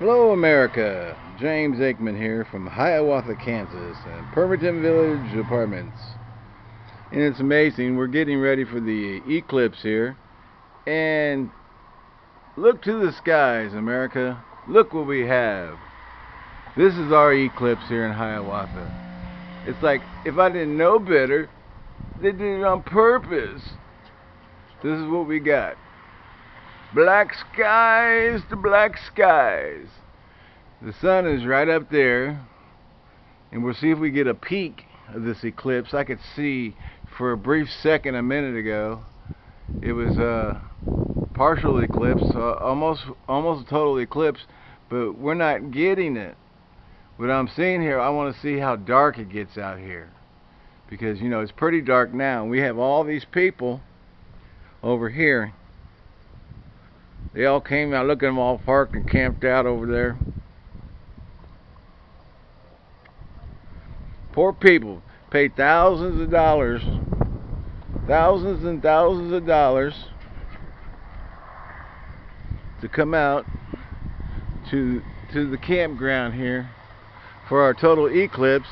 Hello America, James Aikman here from Hiawatha, Kansas and Pemberton Village Apartments. And it's amazing, we're getting ready for the eclipse here. And look to the skies, America. Look what we have. This is our eclipse here in Hiawatha. It's like, if I didn't know better, they did it on purpose. This is what we got. Black skies to black skies. The sun is right up there. And we'll see if we get a peek of this eclipse. I could see for a brief second a minute ago. It was a partial eclipse, almost almost a total eclipse, but we're not getting it. What I'm seeing here, I want to see how dark it gets out here. Because, you know, it's pretty dark now. We have all these people over here they all came out, look at them all parked and camped out over there. Poor people paid thousands of dollars, thousands and thousands of dollars to come out to to the campground here for our total eclipse.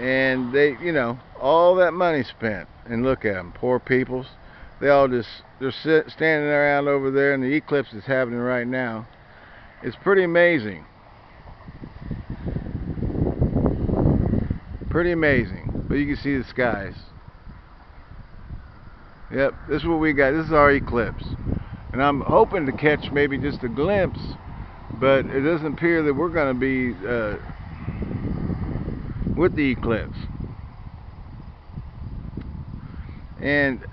And they you know all that money spent. And look at them poor peoples. They all just they're sit, standing around over there and the eclipse is happening right now. It's pretty amazing. Pretty amazing. But you can see the skies. Yep this is what we got. This is our eclipse. And I'm hoping to catch maybe just a glimpse but it doesn't appear that we're going to be uh, with the eclipse. And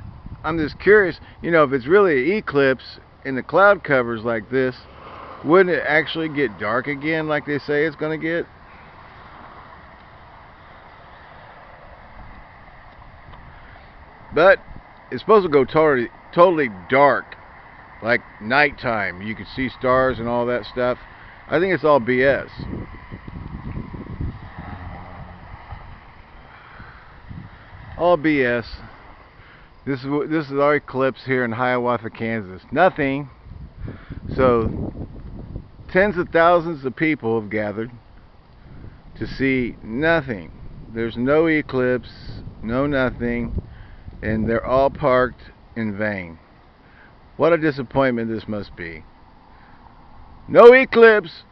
I'm just curious, you know, if it's really an eclipse and the cloud covers like this, wouldn't it actually get dark again like they say it's going to get? But it's supposed to go totally, totally dark, like nighttime. You can see stars and all that stuff. I think it's all BS. All BS. This is this is our eclipse here in Hiawatha, Kansas. Nothing. So tens of thousands of people have gathered to see nothing. There's no eclipse, no nothing, and they're all parked in vain. What a disappointment this must be. No eclipse.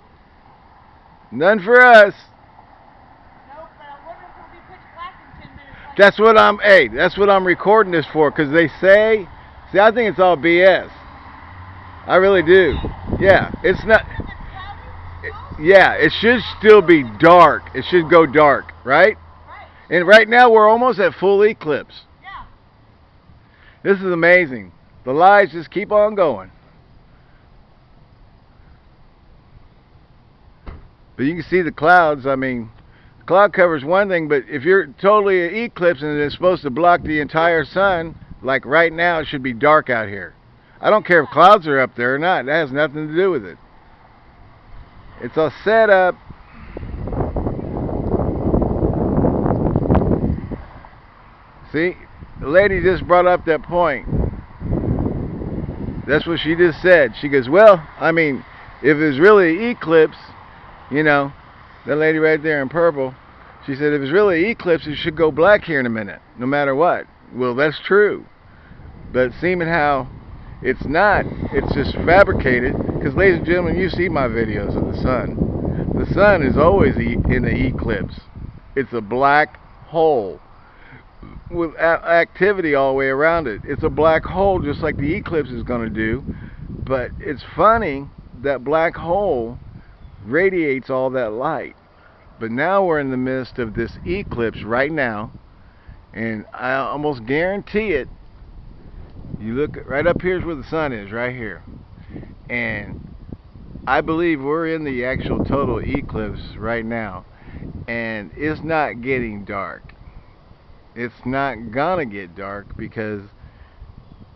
None for us. That's what I'm. Hey, that's what I'm recording this for. Cause they say, see, I think it's all BS. I really do. Yeah, it's not. It, yeah, it should still be dark. It should go dark, right? And right now we're almost at full eclipse. Yeah. This is amazing. The lies just keep on going. But you can see the clouds. I mean, cloud cover is one thing, but if you're totally an eclipse and it's supposed to block the entire sun, like right now, it should be dark out here. I don't care if clouds are up there or not. That has nothing to do with it. It's a setup. See, the lady just brought up that point. That's what she just said. She goes, well, I mean, if it's really an eclipse, you know, that lady right there in purple, she said if it's really eclipse, it should go black here in a minute, no matter what. Well, that's true. But seeming how it's not, it's just fabricated. Because, ladies and gentlemen, you see my videos of the sun. The sun is always in the eclipse. It's a black hole with activity all the way around it. It's a black hole just like the eclipse is going to do. But it's funny that black hole radiates all that light. But now we're in the midst of this eclipse right now. And I almost guarantee it. You look right up here's where the sun is, right here. And I believe we're in the actual total eclipse right now. And it's not getting dark. It's not gonna get dark because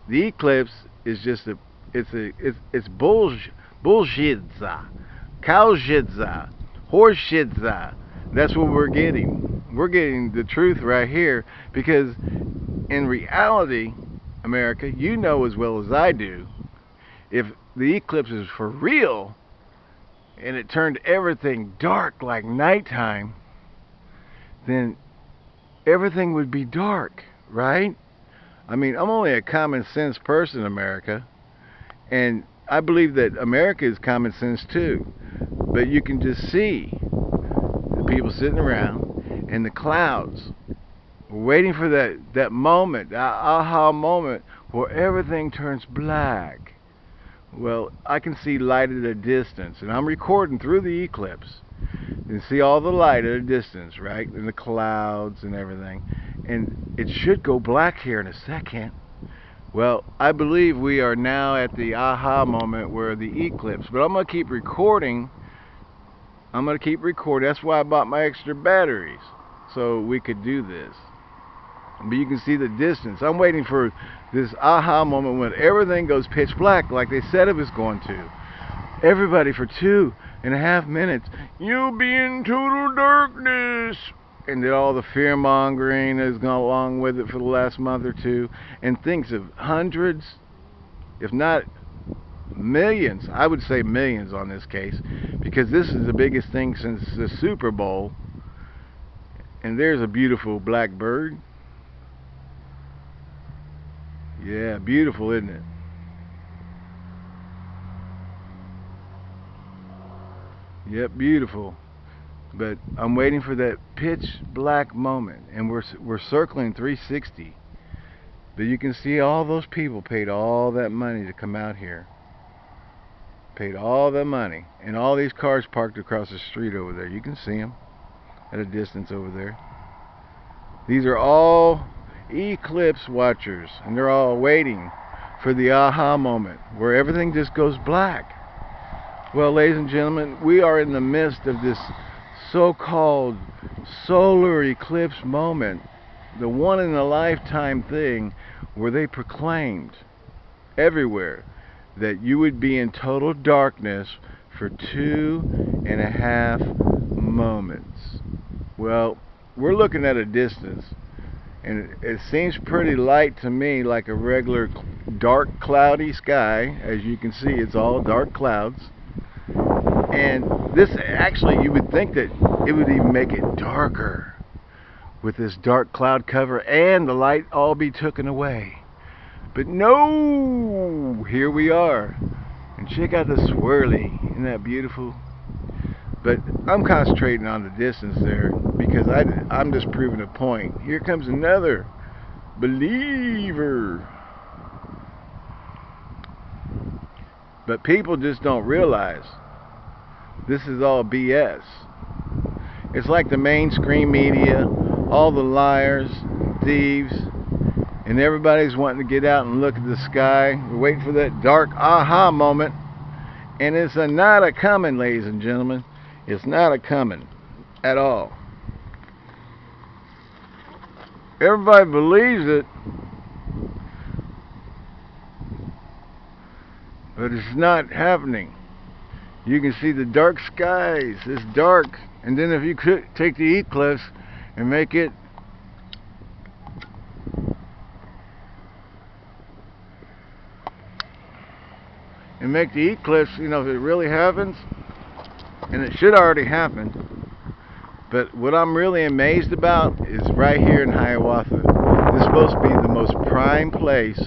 the eclipse is just a it's a it's it's bullshit bullshit Cowshitza, horseshitza. That's what we're getting. We're getting the truth right here because in reality, America, you know as well as I do, if the eclipse is for real, and it turned everything dark like nighttime, then everything would be dark, right? I mean, I'm only a common sense person, America, and I believe that America is common sense too. But you can just see the people sitting around and the clouds waiting for that, that moment, that aha moment where everything turns black. Well, I can see light at a distance, and I'm recording through the eclipse. Can see all the light at a distance, right? And the clouds and everything. And it should go black here in a second. Well, I believe we are now at the aha moment where the eclipse, but I'm going to keep recording. I'm going to keep recording. That's why I bought my extra batteries, so we could do this. But you can see the distance. I'm waiting for this aha moment when everything goes pitch black like they said it was going to. Everybody for two and a half minutes, you'll be in total darkness and then all the fear mongering has gone along with it for the last month or two, and thinks of hundreds, if not millions, I would say millions on this case, because this is the biggest thing since the Super Bowl. And there's a beautiful black bird. Yeah, beautiful, isn't it? Yep, beautiful but I'm waiting for that pitch black moment and we're we're circling 360 but you can see all those people paid all that money to come out here paid all the money. And all these cars parked across the street over there. You can see them at a distance over there. These are all eclipse watchers and they're all waiting for the aha moment where everything just goes black. Well ladies and gentlemen we are in the midst of this so-called solar eclipse moment, the one in a lifetime thing where they proclaimed everywhere that you would be in total darkness for two and a half moments. Well, we're looking at a distance and it, seems pretty light to me like a regular dark cloudy sky. As you can see it's all dark clouds. And this actually you would think that it would even make it darker with this dark cloud cover and the light all be taken away but no here we are. And check out the swirly isn't that beautiful? But I'm concentrating on the distance there because I, I'm just proving a point. Here comes another believer. But people just don't realize this is all BS. It's like the mainstream media, all the liars, thieves, and everybody's wanting to get out and look at the sky. We're waiting for that dark aha moment. And it's a not a coming, ladies and gentlemen. It's not a coming at all. Everybody believes it, but it's not happening you can see the dark skies it's dark and then if you could take the eclipse and make it and make the eclipse you know if it really happens and it should already happen. But what I'm really amazed about is right here in Hiawatha this is supposed to be the most prime place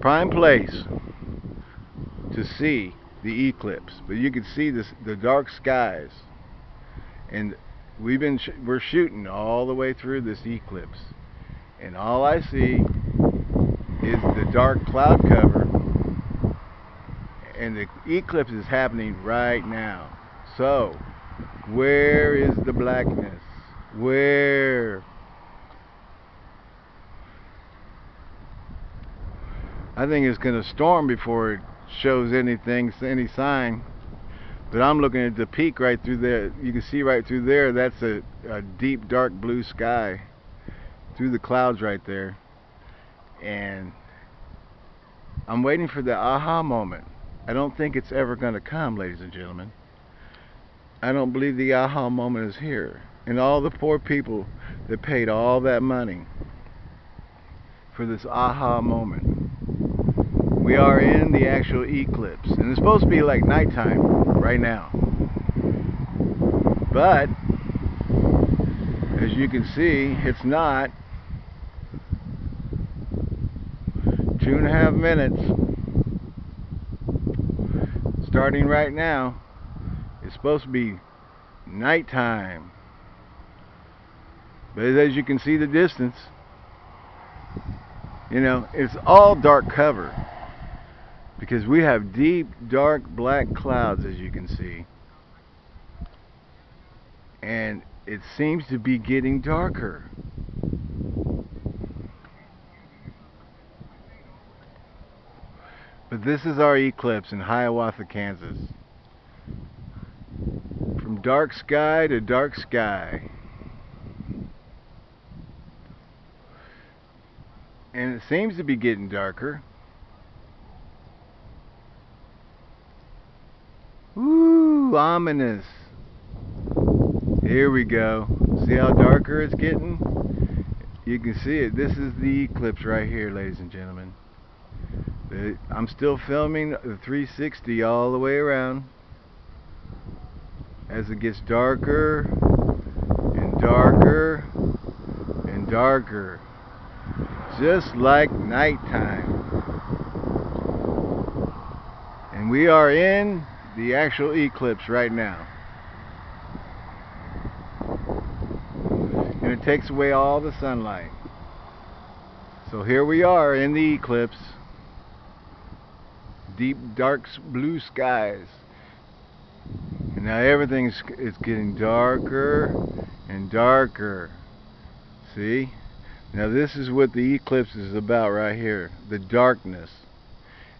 prime place to see the eclipse. But you can see this the dark skies. And we've been sh we're shooting all the way through this eclipse. And all I see is the dark cloud cover and the eclipse is happening right now so where is the blackness where I think it's going to storm before it shows anything, any sign. But I'm looking at the peak right through there. You can see right through there, that's a, a deep dark blue sky through the clouds right there. And I'm waiting for the aha moment. I don't think it's ever going to come, ladies and gentlemen. I don't believe the aha moment is here. And all the poor people that paid all that money for this aha moment We are in the actual eclipse. And it's supposed to be like nighttime right now. But, as you can see, it's not. Two and a half minutes. Starting right now. It's supposed to be nighttime. But as you can see the distance, you know, it's all dark cover. Because we have deep, dark, black clouds, as you can see. And it seems to be getting darker. This is our eclipse in Hiawatha, Kansas. From dark sky to dark sky. And it seems to be getting darker. Ooh, ominous. Here we go. See how darker it's getting? You can see it. This is the eclipse right here, ladies and gentlemen. I'm still filming the 360 all the way around. As it gets darker and darker and darker just like nighttime. And we are in the actual eclipse right now. And it takes away all the sunlight. So here we are in the eclipse. Deep, dark blue skies. And now everything's it's getting darker and darker. See? Now this is what the eclipse is about right here. The darkness.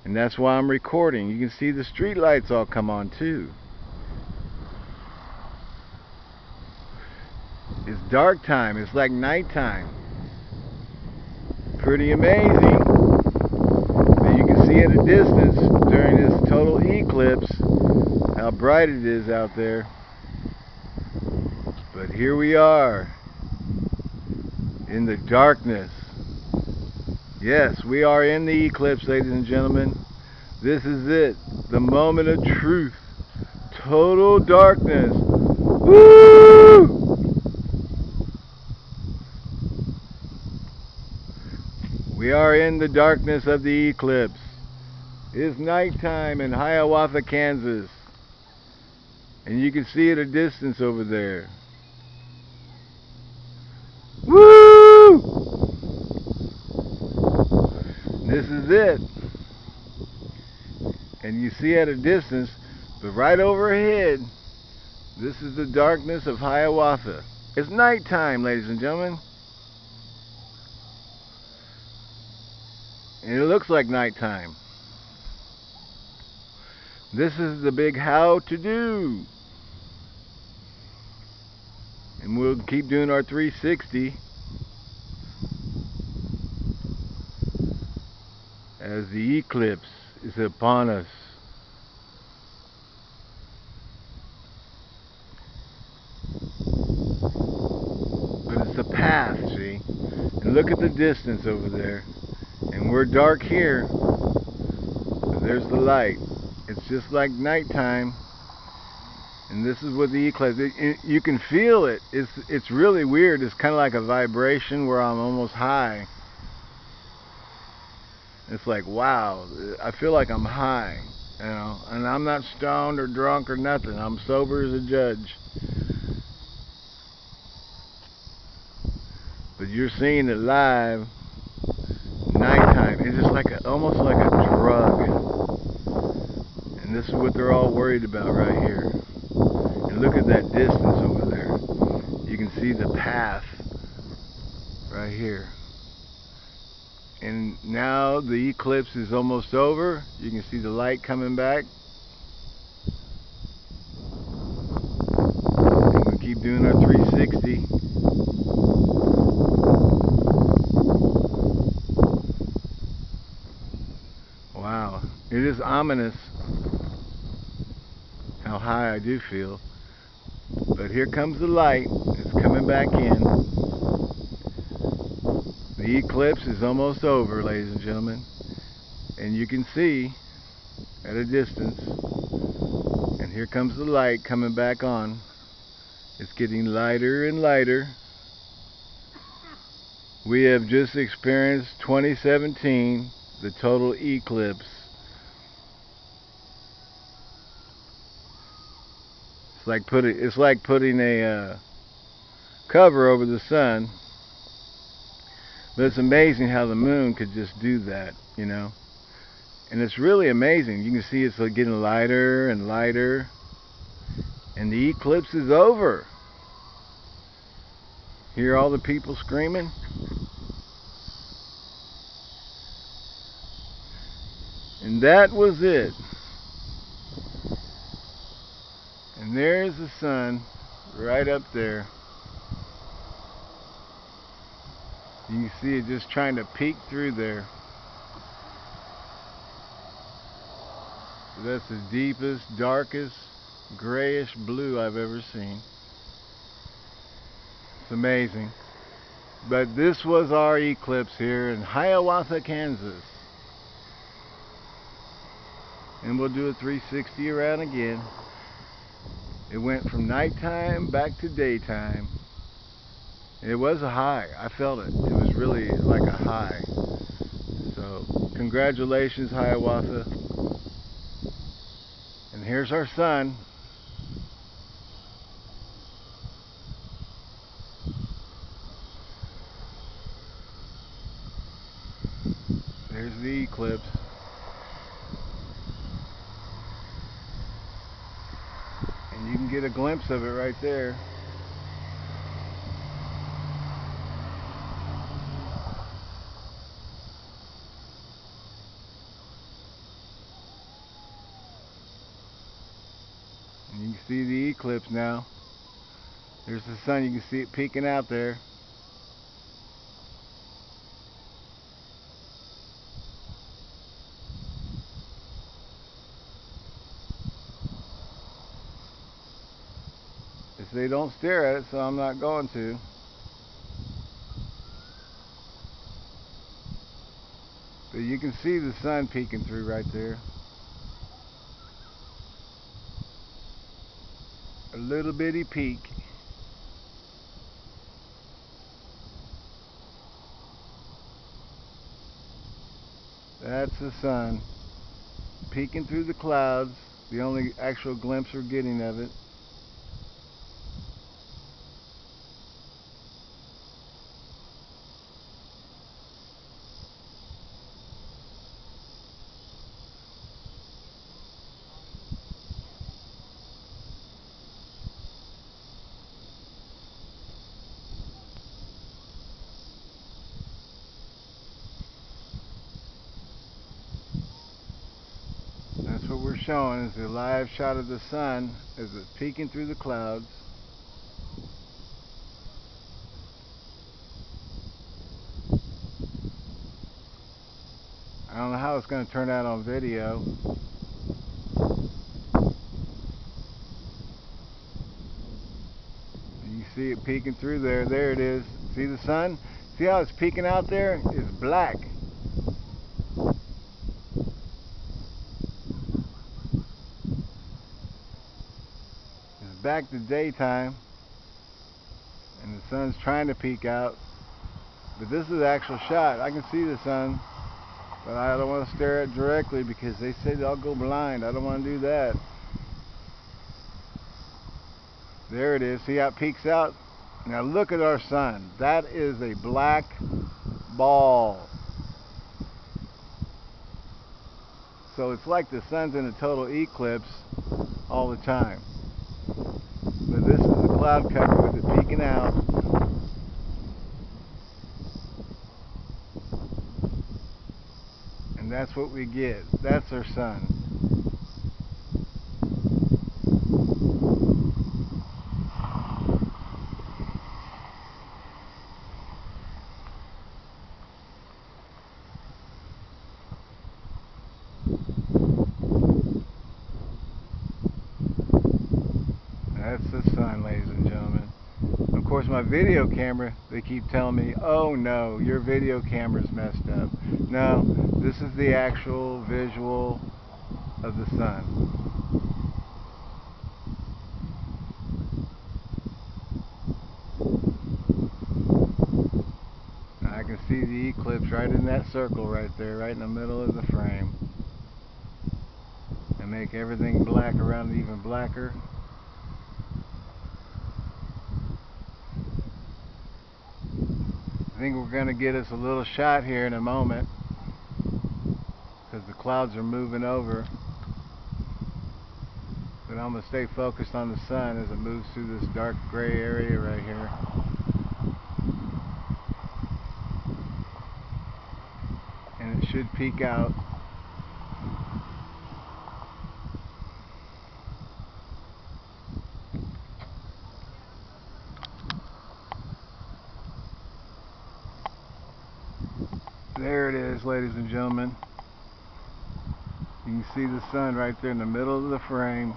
And that's why I'm recording. You can see the street lights all come on too. It's dark time. It's like nighttime. Pretty amazing. See at a distance during this total eclipse how bright it is out there. But here we are in the darkness. Yes, we are in the eclipse, ladies and gentlemen. This is it. The moment of truth. Total darkness. Woo! We are in the darkness of the eclipse. It's nighttime in Hiawatha, Kansas. And you can see at a distance over there. Woo! This is it. And you see at a distance, but right overhead, this is the darkness of Hiawatha. It's nighttime, ladies and gentlemen. And it looks like nighttime. This is the big how to do and we'll keep doing our 360 as the eclipse is upon us. But it's a path, see? And look at the distance over there. And we're dark here. But there's the light. It's just like nighttime. And this is what the eclipse it, it, you can feel it. It's it's really weird. It's kind of like a vibration where I'm almost high. It's like wow I feel like I'm high you know? And I'm not stoned or drunk or nothing. I'm sober as a judge. But you're seeing it live nighttime. It's just like a, almost like a drug this is what they're all worried about right here And look at that distance over there. You can see the path right here. And now the eclipse is almost over. You can see the light coming back. And we keep doing our 360. Wow, it is ominous how high I do feel. But here comes the light. It's coming back in. The eclipse is almost over, ladies and gentlemen. and you can see at a distance and here comes the light coming back on it's getting lighter and lighter we have just experienced 2017 the total eclipse like putting it's like putting a uh, cover over the sun. But it's amazing how the moon could just do that you know? And it's really amazing. You can see it's getting lighter and lighter. And the eclipse is over. Hear all the people screaming? And that was it and there's the sun right up there you can see it just trying to peek through there That's the deepest, darkest, grayish blue I've ever seen. It's amazing. But this was our eclipse here in Hiawatha, Kansas. And we'll do a 360 around again. It went from nighttime back to daytime. It was a high. I felt it. It was really like a high. So, congratulations, Hiawatha And here's our sun. There's the eclipse. And you can get a glimpse of it right there. You can see the eclipse now. There's the sun. You can see it peeking out there. They don't stare at it, so I'm not going to. But you can see the sun peeking through right there. a little bitty peak. That's the sun peeking through the clouds, the only actual glimpse we're getting of it. what we're showing is a live shot of the sun as it's peeking through the clouds. I don't know how it's going to turn out on video. You see it peeking through there. There it is. See the sun? See how it's peeking out there? It's black. Back to daytime and the sun's trying to peek out but this is the actual shot. I can see the sun but I don't want to stare at it directly because they say I'll go blind. I don't want to do that. There it is. See how it peeks out? Now look at our sun. That is a black ball. So it's like the sun's in a total eclipse all the time but this is the cloud cover with it peeking out. And that's what we get. That's our sun. Ladies and gentlemen. Of course, my video camera, they keep telling me, oh no, your video camera's messed up. No, this is the actual visual of the sun. I can see the eclipse right in that circle right there, right in the middle of the frame. And make everything black around it even blacker. I think we're going to get us a little shot here in a moment because the clouds are moving over. But I'm going to stay focused on the sun as it moves through this dark gray area right here. And it should peak out. There it is, ladies gentlemen. You can see the sun right there in the middle of the frame.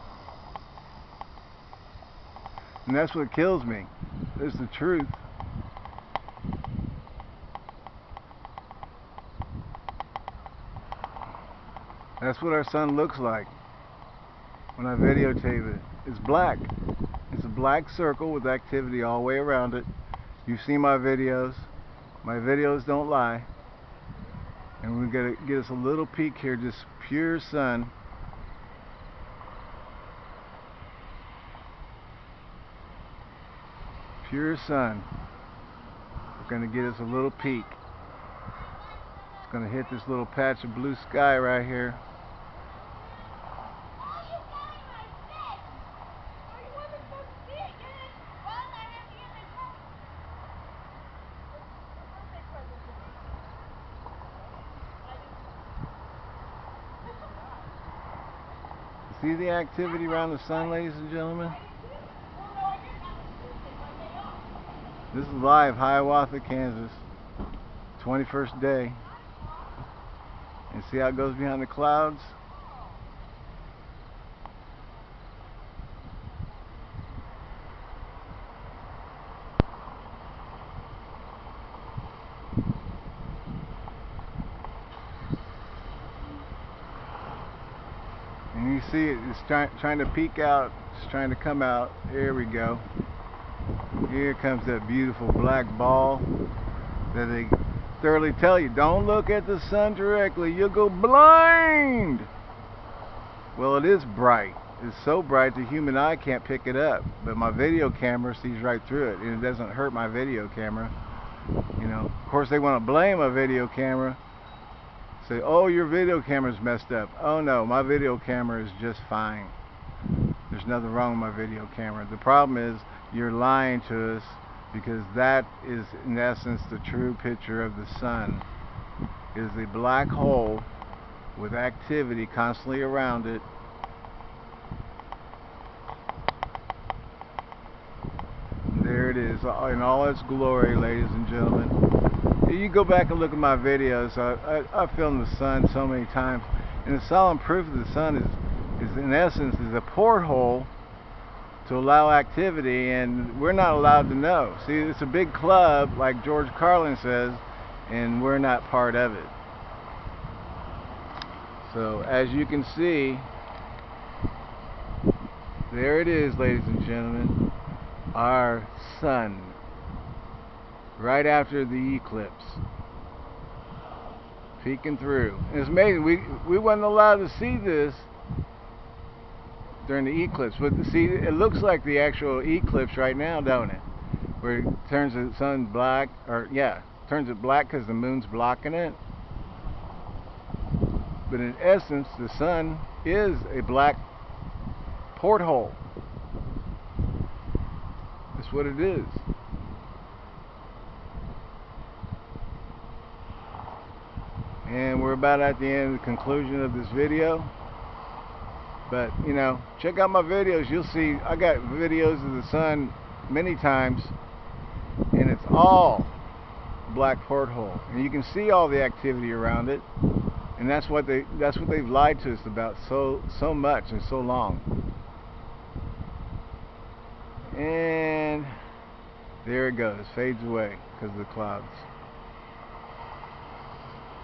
And that's what kills me. It's the truth. That's what our sun looks like when I videotape it. It's black. It's a black circle with activity all the way around it. You've seen my videos. My videos don't lie. And we're going to get us a little peek here, just pure sun. Pure sun. We're going to get us a little peek. It's going to hit this little patch of blue sky right here. See the activity around the sun, ladies and gentlemen? This is live, Hiawatha, Kansas. 21st day. And see how it goes behind the clouds? And you see it, it's try, trying to peek out, it's trying to come out. Here we go. Here comes that beautiful black ball that they thoroughly tell you, don't look at the sun directly, you'll go blind. Well, it is bright. It's so bright the human eye can't pick it up, but my video camera sees right through it, and it doesn't hurt my video camera. You know, of course they want to blame a video camera say, oh, your video camera's messed up. Oh no, my video camera is just fine. There's nothing wrong with my video camera. The problem is you're lying to us because that is in essence the true picture of the sun is a black hole with activity constantly around it there it is in all its glory ladies and gentlemen you go back and look at my videos I, I, I filmed the sun so many times and the solemn proof of the sun is, is in essence is a porthole to allow activity and we're not allowed to know. See, it's a big club like George Carlin says and we're not part of it. So as you can see, there it is ladies and gentlemen, our sun right after the eclipse peeking through. And it's amazing, we, we weren't allowed to see this during the eclipse. But see, it looks like the actual eclipse right now, don't it? Where it turns the sun black, or yeah, turns it black because the moon's blocking it. But in essence, the sun is a black porthole. That's what it is. And we're about at the end, the conclusion of this video. But, you know, check out my videos. You'll see I got videos of the sun many times. And it's all black porthole. And you can see all the activity around it. And that's what they that's what they've lied to us about so so much and so long. And There it goes, fades away because of the clouds.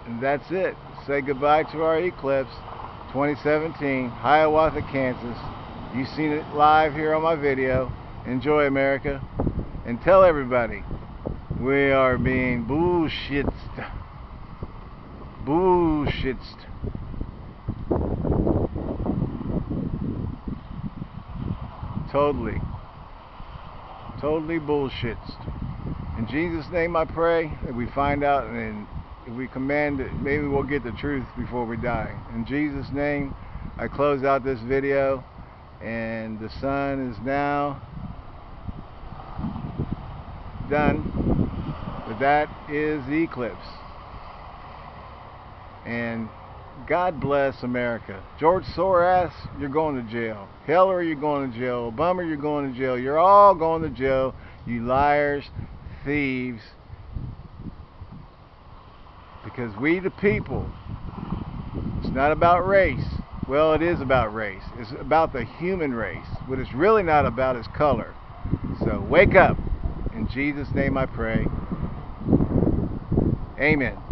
And that's it. Say goodbye to our eclipse 2017, Hiawatha, Kansas. You've seen it live here on my video. Enjoy America. And tell everybody we are being bullshitted. Bullshitted. Totally. Totally bullshit. In Jesus' name I pray that we find out and if we command it, maybe we'll get the truth before we die. In Jesus' name, I close out this video and the sun is now done. But that is the eclipse. And God bless America. George Soros, you're going to jail. Hillary, you're going to jail. Obama, you're going to jail. You're all going to jail. You liars, thieves. Because we the people, it's not about race. Well, it is about race. It's about the human race. What it's really not about is color. So wake up. In Jesus' name I pray. Amen.